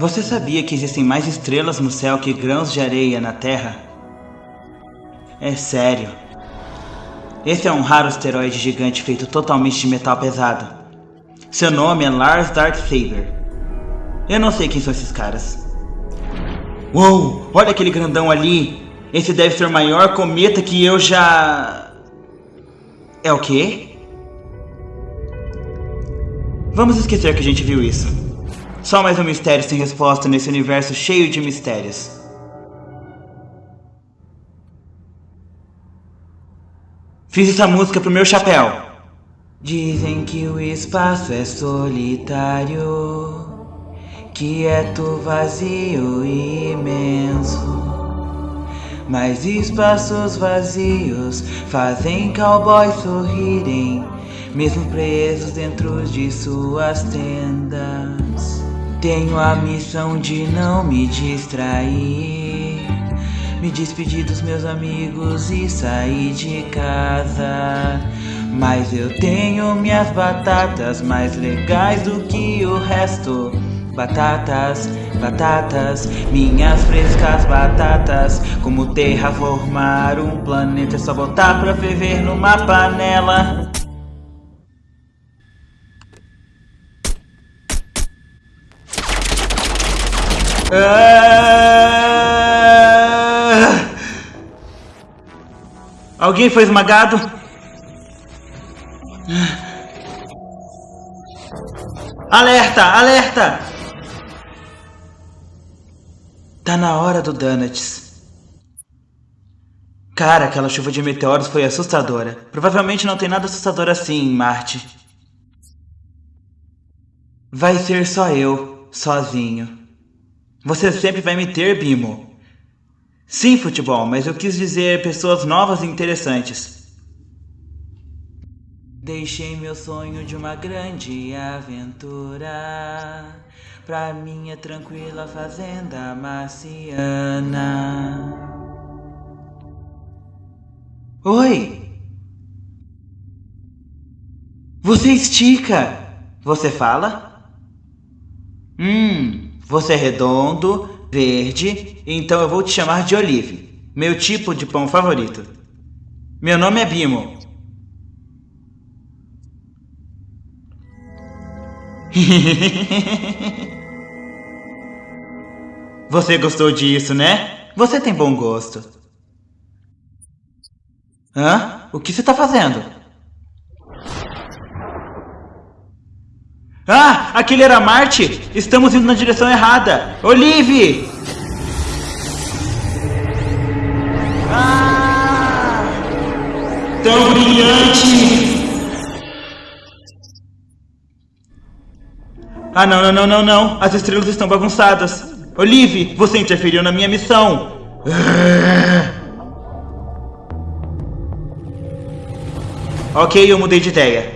Você sabia que existem mais estrelas no céu que grãos de areia na Terra? É sério. Esse é um raro asteroide gigante feito totalmente de metal pesado. Seu nome é Lars Darksaber. Eu não sei quem são esses caras. Uou! Olha aquele grandão ali! Esse deve ser o maior cometa que eu já... É o quê? Vamos esquecer que a gente viu isso. Só mais um mistério sem resposta nesse universo cheio de mistérios. Fiz essa música pro meu chapéu. Dizem que o espaço é solitário, quieto, vazio e imenso. Mas espaços vazios fazem cowboys sorrirem, mesmo presos dentro de suas tendas. Tenho a missão de não me distrair, me despedir dos meus amigos e sair de casa. Mas eu tenho minhas batatas mais legais do que o resto. Batatas, batatas, minhas frescas batatas. Como terraformar um planeta é só botar pra ferver numa panela. Ah! Alguém foi esmagado? Alerta! Alerta! Tá na hora do Donuts. Cara, aquela chuva de meteoros foi assustadora. Provavelmente não tem nada assustador assim em Marte. Vai ser só eu, sozinho. Você sempre vai me ter, Bimo. Sim, futebol, mas eu quis dizer pessoas novas e interessantes. Deixei meu sonho de uma grande aventura pra minha tranquila fazenda marciana. Oi! Você estica! Você fala? Hum, você é redondo, verde, então eu vou te chamar de Olive, meu tipo de pão favorito. Meu nome é Bimo. Você gostou disso, né? Você tem bom gosto. Hã? O que você está fazendo? Ah, aquele era Marte! Estamos indo na direção errada! Olive! Ah! Tão brilhante! Ah, não, não, não, não, não! As estrelas estão bagunçadas! Olive, você interferiu na minha missão! Ok, eu mudei de ideia.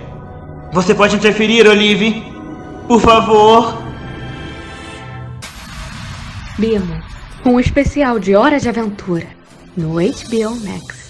Você pode interferir, Olive. Por favor. Bimo, um especial de Hora de Aventura no HBO Max.